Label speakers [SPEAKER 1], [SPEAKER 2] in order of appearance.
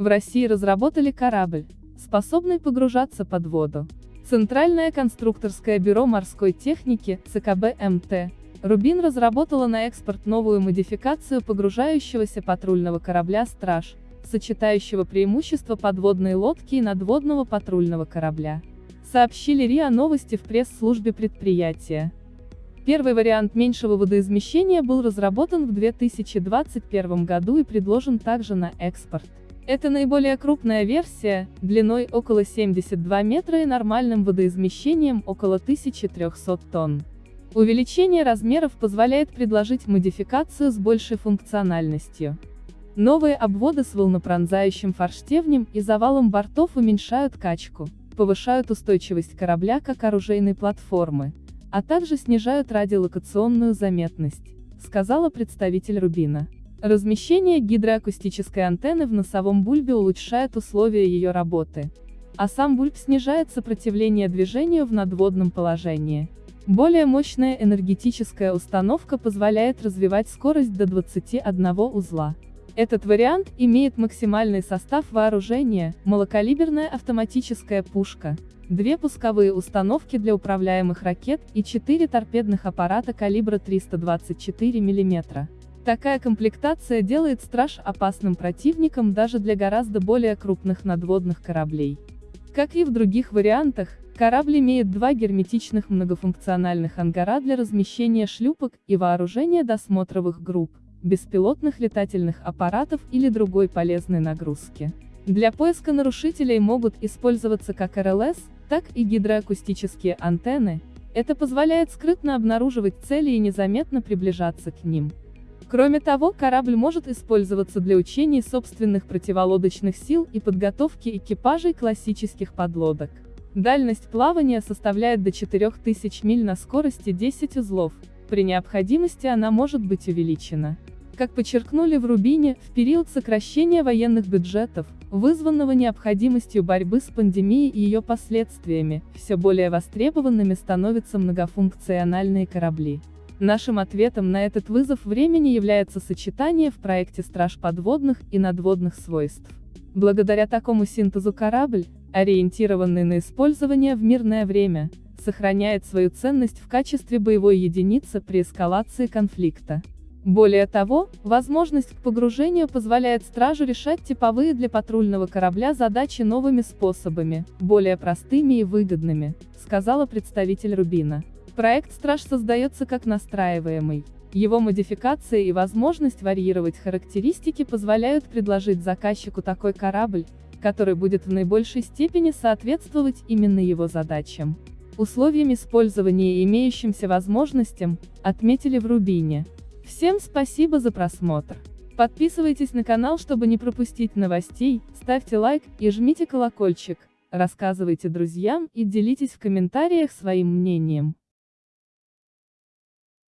[SPEAKER 1] В России разработали корабль, способный погружаться под воду. Центральное конструкторское бюро морской техники, ЦКБ МТ, Рубин разработала на экспорт новую модификацию погружающегося патрульного корабля «Страж», сочетающего преимущества подводной лодки и надводного патрульного корабля. Сообщили РИА Новости в пресс-службе предприятия. Первый вариант меньшего водоизмещения был разработан в 2021 году и предложен также на экспорт. Это наиболее крупная версия, длиной около 72 метра и нормальным водоизмещением около 1300 тонн. Увеличение размеров позволяет предложить модификацию с большей функциональностью. Новые обводы с волнопронзающим форштевнем и завалом бортов уменьшают качку, повышают устойчивость корабля как оружейной платформы, а также снижают радиолокационную заметность, сказала представитель Рубина. Размещение гидроакустической антенны в носовом бульбе улучшает условия ее работы. А сам бульб снижает сопротивление движению в надводном положении. Более мощная энергетическая установка позволяет развивать скорость до 21 узла. Этот вариант имеет максимальный состав вооружения, малокалиберная автоматическая пушка, две пусковые установки для управляемых ракет и четыре торпедных аппарата калибра 324 мм. Такая комплектация делает «Страж» опасным противником даже для гораздо более крупных надводных кораблей. Как и в других вариантах, корабль имеет два герметичных многофункциональных ангара для размещения шлюпок и вооружения досмотровых групп, беспилотных летательных аппаратов или другой полезной нагрузки. Для поиска нарушителей могут использоваться как РЛС, так и гидроакустические антенны, это позволяет скрытно обнаруживать цели и незаметно приближаться к ним. Кроме того, корабль может использоваться для учений собственных противолодочных сил и подготовки экипажей классических подлодок. Дальность плавания составляет до 4000 миль на скорости 10 узлов, при необходимости она может быть увеличена. Как подчеркнули в Рубине, в период сокращения военных бюджетов, вызванного необходимостью борьбы с пандемией и ее последствиями, все более востребованными становятся многофункциональные корабли. Нашим ответом на этот вызов времени является сочетание в проекте «Страж подводных» и надводных свойств. Благодаря такому синтезу корабль, ориентированный на использование в мирное время, сохраняет свою ценность в качестве боевой единицы при эскалации конфликта. Более того, возможность к погружению позволяет стражу решать типовые для патрульного корабля задачи новыми способами, более простыми и выгодными, сказала представитель Рубина. Проект «Страж» создается как настраиваемый. Его модификация и возможность варьировать характеристики позволяют предложить заказчику такой корабль, который будет в наибольшей степени соответствовать именно его задачам. Условиям использования и имеющимся возможностям, отметили в Рубине. Всем спасибо за просмотр. Подписывайтесь на канал, чтобы не пропустить новостей, ставьте лайк и жмите колокольчик, рассказывайте друзьям и делитесь в комментариях своим мнением.